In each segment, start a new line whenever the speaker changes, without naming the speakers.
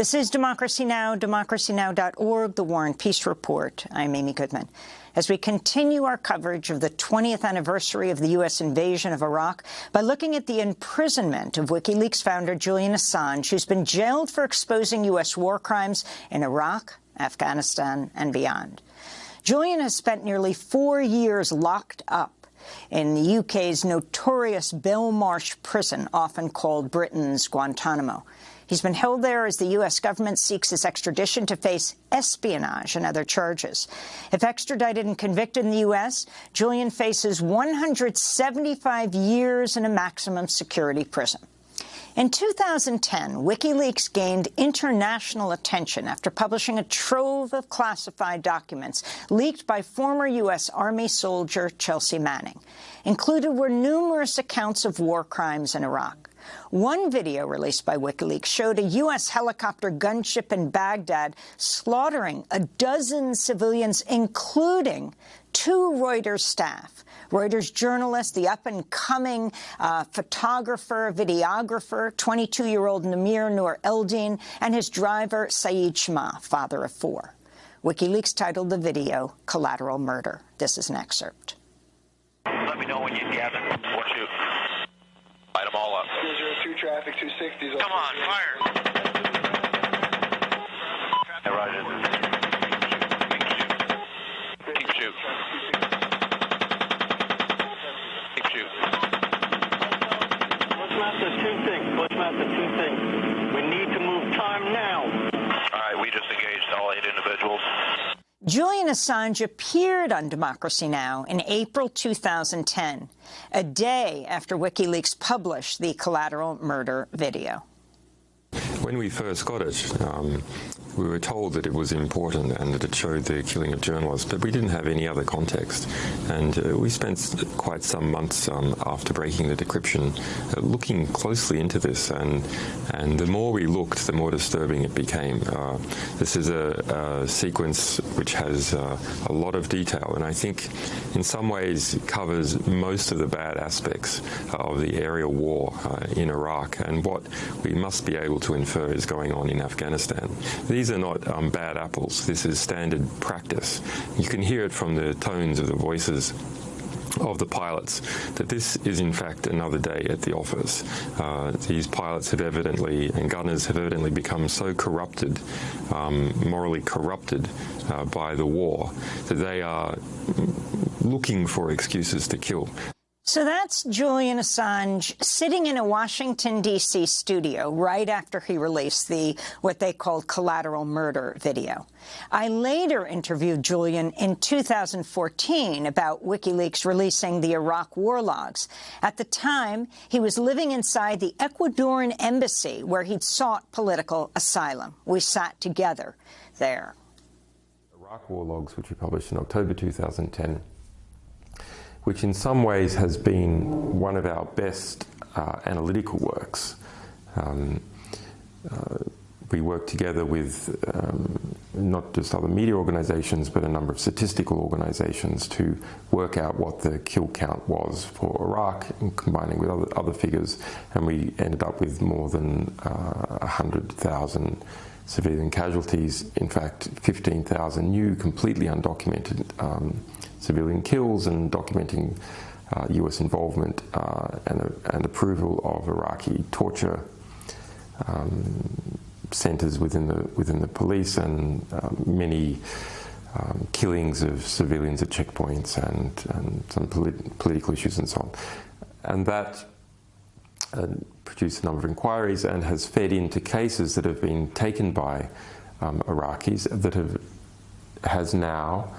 This is Democracy Now!, democracynow.org, The War and Peace Report. I'm Amy Goodman. As we continue our coverage of the 20th anniversary of the U.S. invasion of Iraq by looking at the imprisonment of WikiLeaks founder Julian Assange, who's been jailed for exposing U.S. war crimes in Iraq, Afghanistan and beyond. Julian has spent nearly four years locked up in the UK's notorious Belmarsh prison, often called Britain's Guantanamo. He's been held there as the U.S. government seeks his extradition to face espionage and other charges. If extradited and convicted in the U.S., Julian faces 175 years in a maximum security prison. In 2010, WikiLeaks gained international attention after publishing a trove of classified documents leaked by former U.S. Army soldier Chelsea Manning. Included were numerous accounts of war crimes in Iraq. One video released by WikiLeaks showed a U.S. helicopter gunship in Baghdad slaughtering a dozen civilians, including two Reuters staff. Reuters journalist, the up-and-coming uh, photographer, videographer, 22-year-old Namir Noor-Eldeen, and his driver, Saeed Chmagh, father of four. WikiLeaks titled the video Collateral Murder. This is an excerpt.
Let me know when you. We'll shoot. Light them all up.
002 traffic, 260s.
Come on, fire. Hey, Roger. Keep shoot. Keep shoot.
Bushmaster, two things. Bushmaster, two things. We need to move time now.
All right, we just engaged all eight individuals.
Julian Assange appeared on Democracy Now! in April 2010, a day after WikiLeaks published the collateral murder video.
When we first got it, um, we were told that it was important and that it showed the killing of journalists, but we didn't have any other context. And uh, we spent quite some months um, after breaking the decryption uh, looking closely into this, and and the more we looked, the more disturbing it became. Uh, this is a, a, sequence which has uh, a lot of detail, and I think in some ways covers most of the bad aspects of the aerial war uh, in Iraq and what we must be able to infer is going on in Afghanistan. These are not um, bad apples. This is standard practice. You can hear it from the tones of the voices of the pilots that this is in fact another day at the office. Uh, these pilots have evidently and gunners have evidently become so corrupted, um, morally corrupted uh, by the war that they are looking for excuses to kill.
So that's Julian Assange sitting in a Washington, D.C. studio right after he released the what they called collateral murder video. I later interviewed Julian in 2014 about WikiLeaks releasing the Iraq war logs. At the time, he was living inside the Ecuadorian embassy where he'd sought political asylum. We sat together there.
Iraq war logs, which we published in October 2010, which in some ways has been one of our best uh, analytical works. Um, uh, we work together with um, not just other media organizations, but a number of statistical organizations to work out what the kill count was for Iraq, combining with other, other figures, and we ended up with more than uh, 100,000 civilian casualties. In fact, 15,000 new, completely undocumented um, civilian kills and documenting uh, US involvement uh, and, and, approval of Iraqi torture um, centers within the, within the police and um, many um, killings of civilians at checkpoints and, and some polit political issues and so on. And that uh, produced a number of inquiries and has fed into cases that have been taken by um, Iraqis that have has now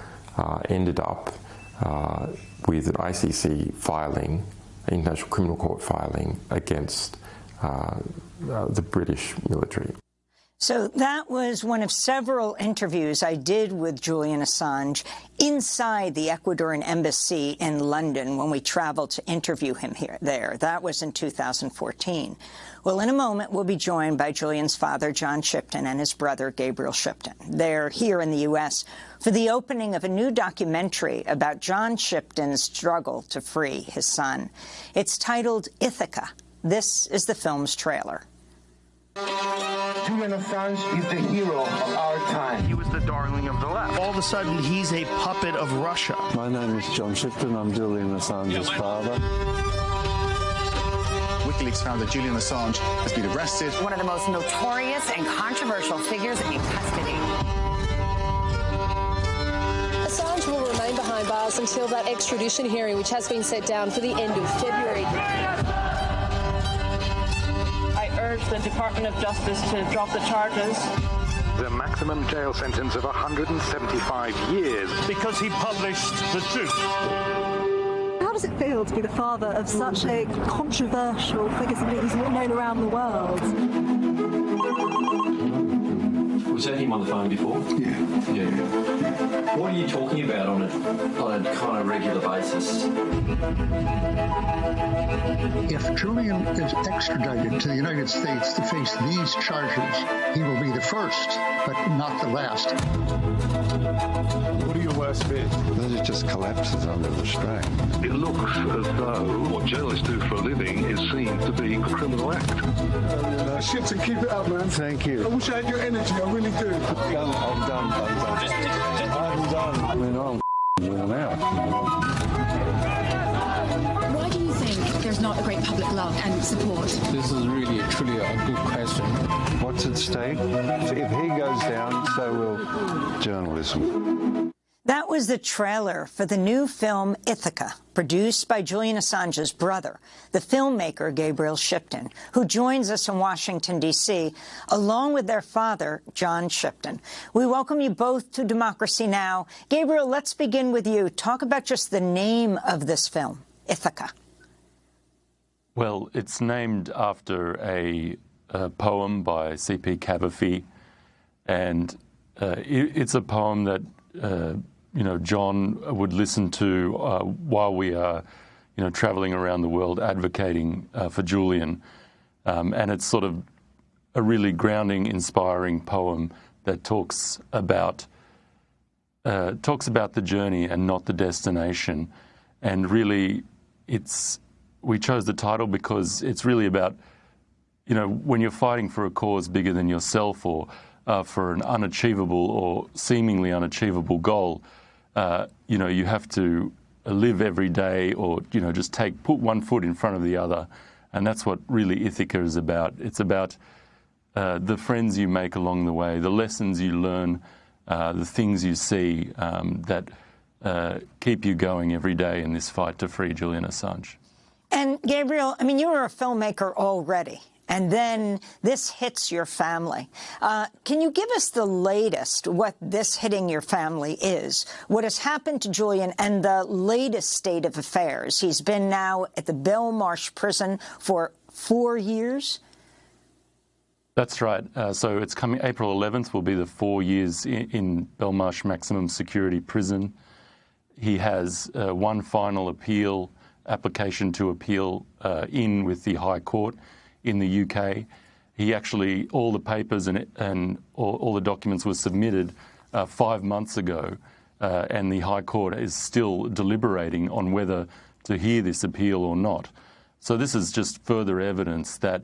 ended up uh, with an ICC filing, International Criminal Court filing against uh, uh, the British military.
So that was one of several interviews I did with Julian Assange inside the Ecuadorian embassy in London when we traveled to interview him here there. That was in 2014. Well, in a moment, we'll be joined by Julian's father, John Shipton, and his brother, Gabriel Shipton. They're here in the U.S. for the opening of a new documentary about John Shipton's struggle to free his son. It's titled Ithaca. This is the film's trailer.
Julian Assange is the hero of our time.
He was the darling of the left.
All of a sudden, he's a puppet of Russia.
My name is John Shipton. I'm Julian Assange's father.
WikiLeaks found that Julian Assange has been arrested.
One of the most notorious and controversial figures in custody.
Assange will remain behind bars until that extradition hearing, which has been set down for the end of February.
I urge the Department of Justice to drop the charges.
The maximum jail sentence of 175 years.
Because he published the truth.
How does it feel to be the father of such a controversial figure, somebody who's known around the world?
Was that him on the phone before?
Yeah.
Yeah. What are you talking about on a, on a kind of regular basis?
If Julian is extradited to the United States to face these charges, he will be the first, but not the last.
What are your worst fears?
That it just collapses under the strain.
It looks as though what journalists do for a living is seen to be a criminal act.
Uh, shit, and keep it up, man.
Thank you.
I wish I had your energy. I really do.
I'm, I'm done. I'm done. I'm done. I mean, I'm worn out.
Why do you think there's not a great public love and support?
This is really, truly a good question.
What's at stake? If he goes down, so will journalism.
Was the trailer for the new film Ithaca, produced by Julian Assange's brother, the filmmaker Gabriel Shipton, who joins us in Washington, D.C., along with their father, John Shipton. We welcome you both to Democracy Now! Gabriel, let's begin with you. Talk about just the name of this film, Ithaca.
Well, it's named after a, a poem by C.P. Cavafy, and uh, it, it's a poem that uh, you know John would listen to uh, while we are you know traveling around the world advocating uh, for Julian, um, and it's sort of a really grounding, inspiring poem that talks about uh, talks about the journey and not the destination, and really, it's we chose the title because it's really about, you know, when you're fighting for a cause bigger than yourself or uh, for an unachievable or seemingly unachievable goal, uh, you know, you have to live every day or, you know, just take, put one foot in front of the other. And that's what really Ithaca is about. It's about uh, the friends you make along the way, the lessons you learn, uh, the things you see um, that uh, keep you going every day in this fight to free Julian Assange.
And Gabriel, I mean, you were a filmmaker already, and then this hits your family. Uh, can you give us the latest, what this hitting your family is, what has happened to Julian, and the latest state of affairs? He's been now at the Belmarsh prison for four years.
That's right. Uh, so it's coming April 11th will be the four years in, in Belmarsh Maximum Security Prison. He has uh, one final appeal application to appeal uh, in with the High Court in the UK. He actually, all the papers and, and all, all, the documents were submitted uh, five months ago, uh, and the High Court is still deliberating on whether to hear this appeal or not. So this is just further evidence that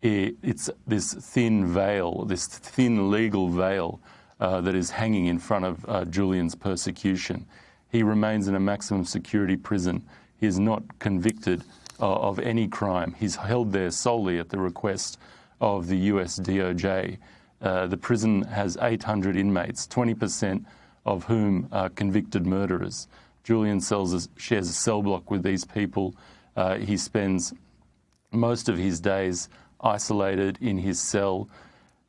it, it's this thin veil, this thin legal veil uh, that is hanging in front of uh, Julian's persecution. He remains in a maximum security prison. He is not convicted of any crime. He's held there solely at the request of the US DOJ. Uh, the prison has 800 inmates, 20% of whom are convicted murderers. Julian sells, shares a cell block with these people. Uh, he spends most of his days isolated in his cell.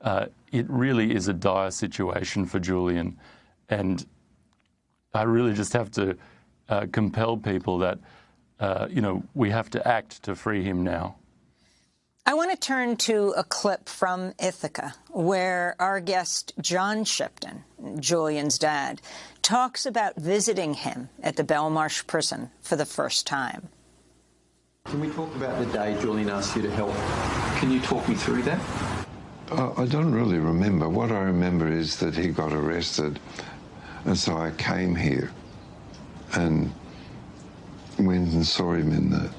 Uh, it really is a dire situation for Julian. And I really just have to uh, compel people that uh, you know, we have to act to free him now.
I want to turn to a clip from Ithaca, where our guest, John Shipton, Julian's dad, talks about visiting him at the Belmarsh prison for the first time.
Can we talk about the day Julian asked you to help? Can you talk me through that?
Uh, I don't really remember. What I remember is that he got arrested, and so I came here and went and saw him in the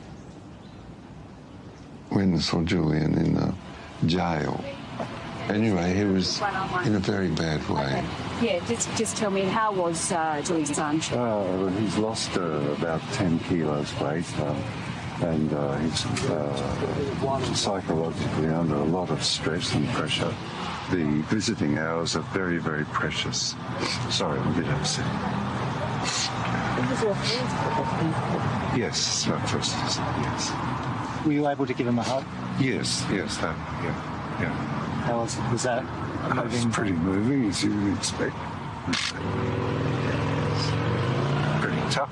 went and saw Julian in the jail. Anyway, he was in a very bad way.
Yeah, just just tell me how was uh, Julian Assange?
Uh, he's lost uh, about 10 kilos weight. Um, and uh, he's uh, psychologically under a lot of stress and pressure. The visiting hours are very, very precious. Sorry, I'm a bit upset. Yes, my first visit, yes.
Were you able to give him a hug?
Yes, yes, that, yeah, yeah.
How was, was that
moving? It's pretty moving, as you would expect. Pretty tough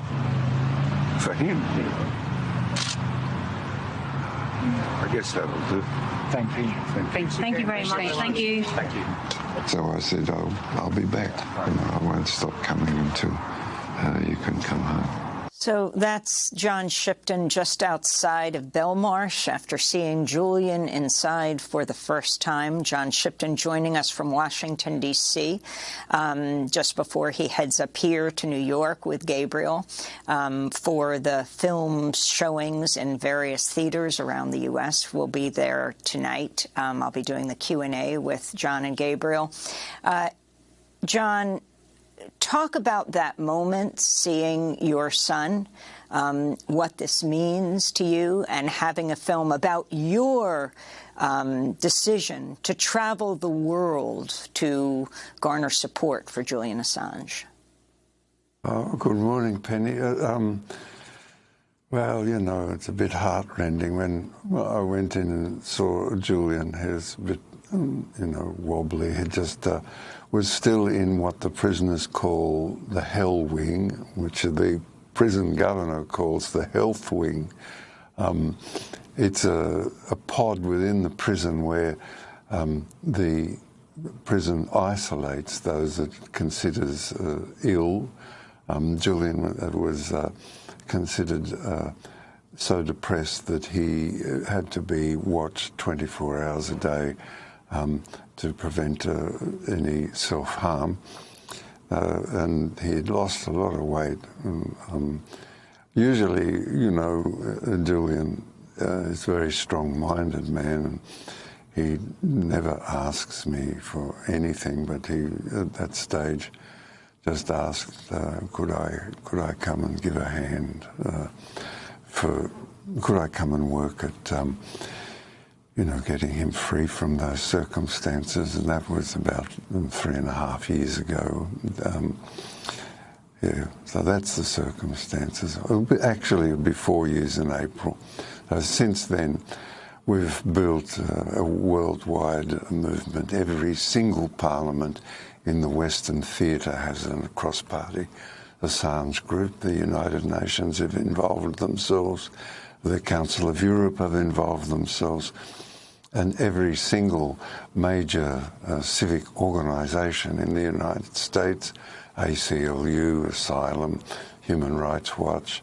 for him. I guess that'll do.
Thank you.
Thank, Thank you. Thank you very much. Thank you.
Thank you.
So I said, I'll, I'll be back. You know, I won't stop coming until uh, you can come home.
So that's John Shipton just outside of Belmarsh after seeing Julian inside for the first time. John Shipton joining us from Washington, D.C., um, just before he heads up here to New York with Gabriel um, for the film showings in various theaters around the U.S. We'll be there tonight. Um, I'll be doing the Q&A with John and Gabriel. Uh, John, talk about that moment, seeing your son, um, what this means to you, and having a film about your um, decision to travel the world to garner support for Julian Assange.
Oh, good morning, Penny. Uh, um, well, you know, it's a bit heartrending when I went in and saw Julian. He was a bit, um, you know, wobbly. He just uh, was still in what the prisoners call the hell wing, which the prison governor calls the health wing. Um, it's a, a, pod within the prison where um, the prison isolates those that it considers uh, ill. Um, Julian was uh, considered uh, so depressed that he had to be watched 24 hours a day um, to prevent uh, any self-harm. Uh, and he had lost a lot of weight. Um, um usually, you know, uh, Julian uh, is a very strong-minded man. And he never asks me for anything, but he, at that stage, just asked, uh, could I could I come and give a hand uh, for, could I come and work at um, you know, getting him free from those circumstances, and that was about three and a half years ago. Um, yeah, so that's the circumstances. Actually, it'll be four years in April. Since then, we've built a worldwide movement. Every single parliament in the Western theatre has a cross-party Assange group. The United Nations have involved themselves. The Council of Europe have involved themselves and every single major uh, civic organisation in the United States, ACLU, Asylum, Human Rights Watch,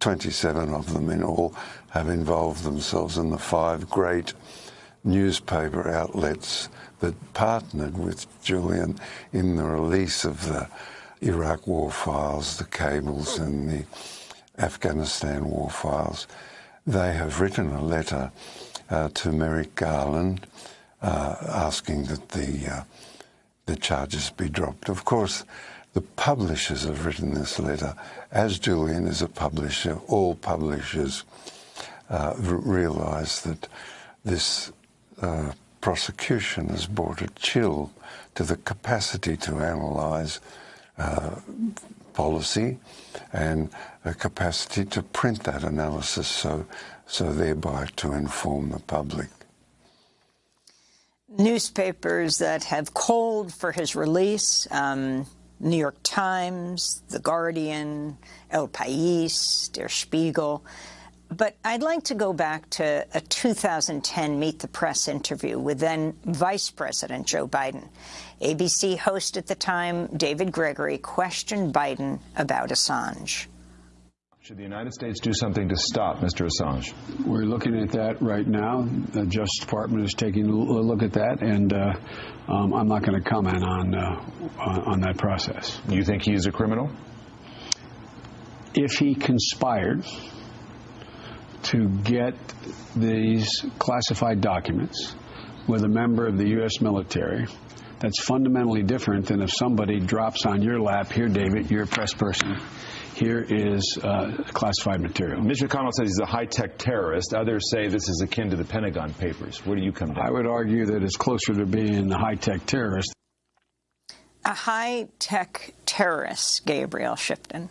27 of them in all, have involved themselves in the five great newspaper outlets that partnered with Julian in the release of the Iraq war files, the cables, and the Afghanistan war files. They have written a letter to Merrick Garland, uh, asking that the uh, the charges be dropped. Of course, the publishers have written this letter. As Julian is a publisher, all publishers uh, realise that this uh, prosecution has brought a chill to the capacity to analyse uh, policy and a capacity to print that analysis so so thereby to inform the public.
Newspapers that have called for his release, um, New York Times, The Guardian, El País, Der Spiegel. But I'd like to go back to a 2010 Meet the Press interview with then Vice President Joe Biden. NBC host at the time, David Gregory, questioned Biden about Assange.
Should the United States do something to stop Mr. Assange?
We're looking at that right now. The Justice Department is taking a look at that, and uh, um, I'm not going to comment on, uh, on that process.
You think he's a criminal?
If he conspired to get these classified documents with a member of the U.S. military. That's fundamentally different than if somebody drops on your lap, here, David, you're a press person. Here is uh, classified material.
Mitch McConnell says he's a high-tech terrorist. Others say this is akin to the Pentagon Papers. Where do you come down?
I would argue that it's closer to being a high-tech terrorist.
A high-tech terrorist, Gabriel Shipton.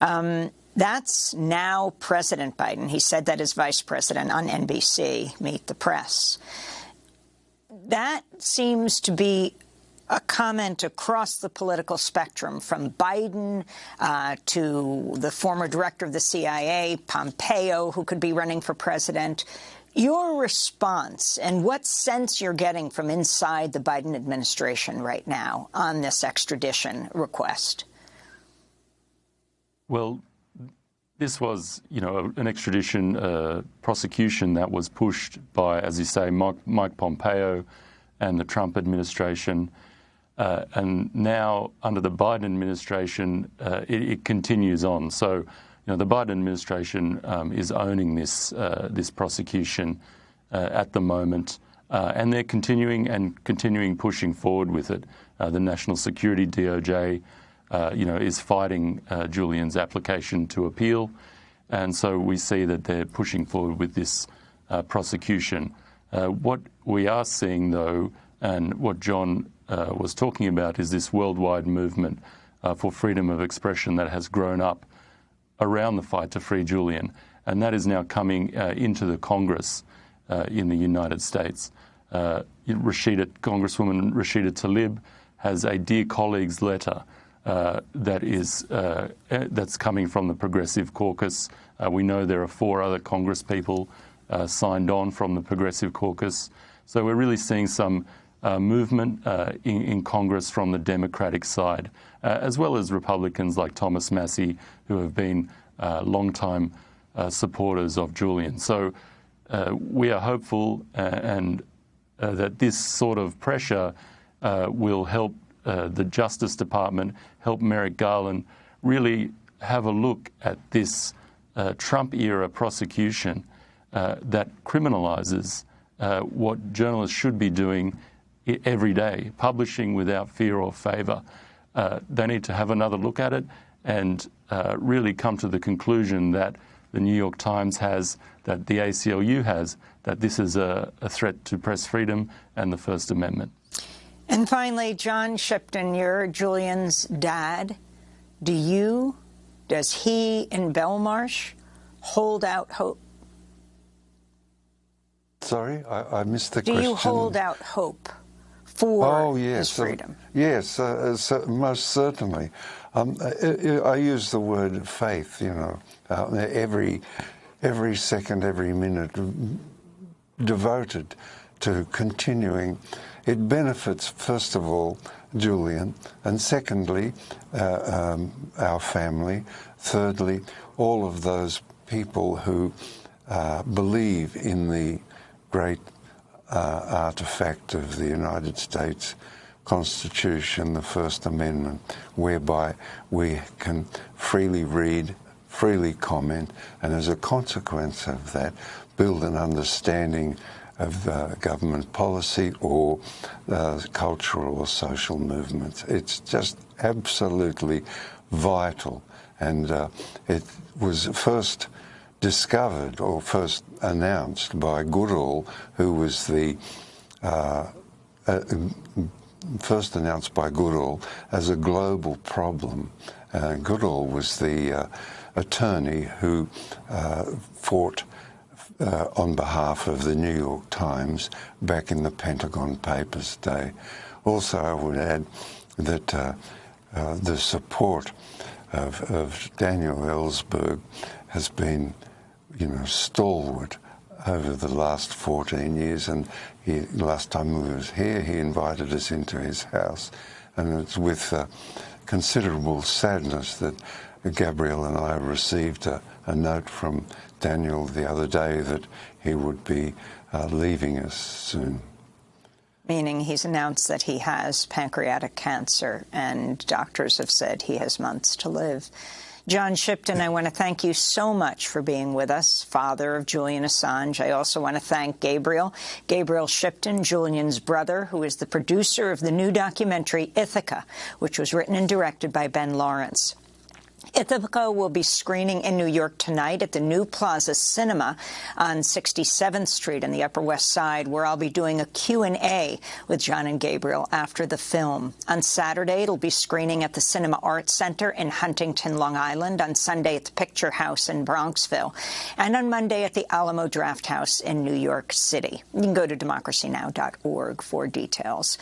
Um, that's now President Biden. He said that as vice president on NBC, Meet the Press. That seems to be a comment across the political spectrum, from Biden uh, to the former director of the CIA, Pompeo, who could be running for president. Your response and what sense you're getting from inside the Biden administration right now on this extradition request?
Well, this was, you know, an extradition uh, prosecution that was pushed by, as you say, Mike, Mike Pompeo and the Trump administration. Uh, and now, under the Biden administration, uh, it, it, continues on. So, you know, the Biden administration um, is owning this uh, this prosecution uh, at the moment, uh, and they're continuing and continuing pushing forward with it. the National Security DOJ, you know, is fighting Julian's application to appeal, and so we see that they're pushing forward with this prosecution. what we are seeing, though, and what John uh, was talking about is this worldwide movement uh, for freedom of expression that has grown up around the fight to free Julian. And that is now coming uh, into the Congress uh, in the United States. Uh, Rashida, Congresswoman Rashida Tlaib has a Dear Colleagues letter uh, that is that's coming from the Progressive Caucus. we know there are four other Congress people signed on from the Progressive Caucus. So we're really seeing some uh, movement uh, in, in, Congress from the Democratic side, uh, as well as Republicans like Thomas Massie, who have been uh, long-time uh, supporters of Julian. So uh, we are hopeful and that this sort of pressure will help the Justice Department, help Merrick Garland really have a look at this Trump-era prosecution that criminalizes what journalists should be doing every day, publishing without fear or favour. Uh, they need to have another look at it and uh, really come to the conclusion that the New York Times has, that the ACLU has, that this is a, a threat to press freedom and the First Amendment.
And finally, John Shipton, you're Julian's dad. Do you, does he in Belmarsh hold out hope?
Sorry, I, I missed the
Do
question.
Do you hold out hope? for
oh, yes.
his freedom.
Uh, yes, uh, so most certainly. Um, I, I, use the word faith, you know, uh, every, every second, every minute devoted to continuing. It benefits, first of all, Julian, and secondly, uh, um, our family, thirdly, all of those people who uh, believe in the great uh, artifact of the United States Constitution, the First Amendment, whereby we can freely read, freely comment, and as a consequence of that, build an understanding of uh, government policy or cultural or social movements. It's just absolutely vital. And uh, it was first discovered or first announced by Goodale, who was the uh, uh, first announced by Goodale as a global problem. Goodale was the uh, attorney who uh, fought uh, on behalf of the New York Times back in the Pentagon Papers day. Also, I would add that the support of, of Daniel Ellsberg has been you know, stalwart over the last 14 years. And he, last time we was here, he invited us into his house. And it's with uh, considerable sadness that Gabriel and I received a, a, note from Daniel the other day that he would be uh, leaving us soon.
Meaning he's announced that he has pancreatic cancer and doctors have said he has months to live. John Shipton, I want to thank you so much for being with us, father of Julian Assange. I also want to thank Gabriel, Gabriel Shipton, Julian's brother, who is the producer of the new documentary Ithaca, which was written and directed by Ben Lawrence. Ithaca will be screening in New York tonight at the New Plaza Cinema on 67th Street in the Upper West Side, where I'll be doing a Q&A with John and Gabriel after the film. On Saturday, it'll be screening at the Cinema Arts Center in Huntington, Long Island, on Sunday at the Picture House in Bronxville, and on Monday at the Alamo Drafthouse in New York City. You can go to democracynow.org for details.